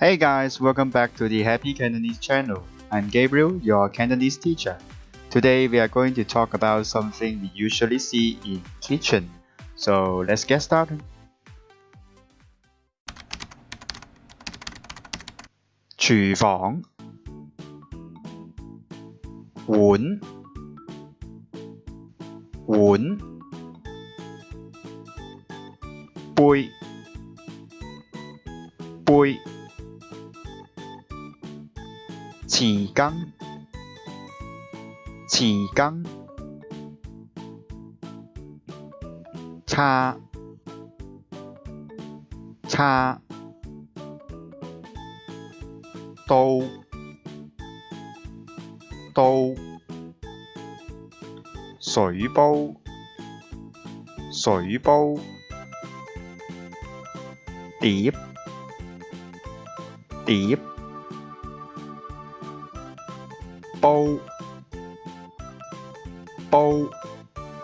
Hey guys, welcome back to the Happy Cantonese channel. I'm Gabriel, your Cantonese teacher. Today we are going to talk about something we usually see in kitchen. So let's get started. Chu Wun Wun Bui Bui 匙羹，匙羹，叉，叉，刀，刀，水煲，水煲，碟，碟。bow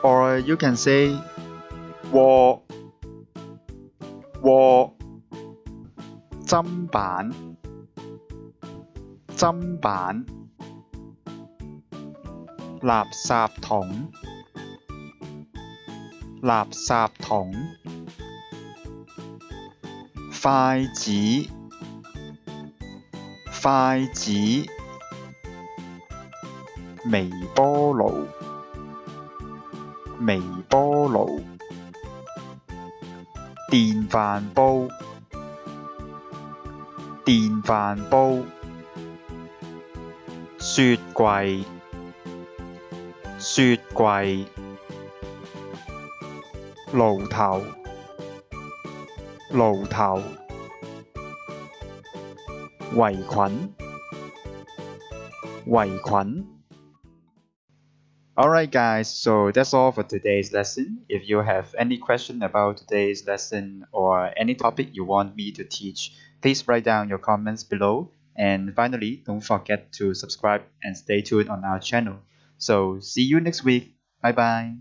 or you can say wall wall 砧板砧板垃圾桶垃圾桶筷子筷子微波炉，微波炉，电饭煲，电饭煲，雪柜，雪柜，炉头，炉头，维菌，维菌。Alright guys, so that's all for today's lesson. If you have any question about today's lesson or any topic you want me to teach, please write down your comments below. And finally, don't forget to subscribe and stay tuned on our channel. So see you next week. Bye bye.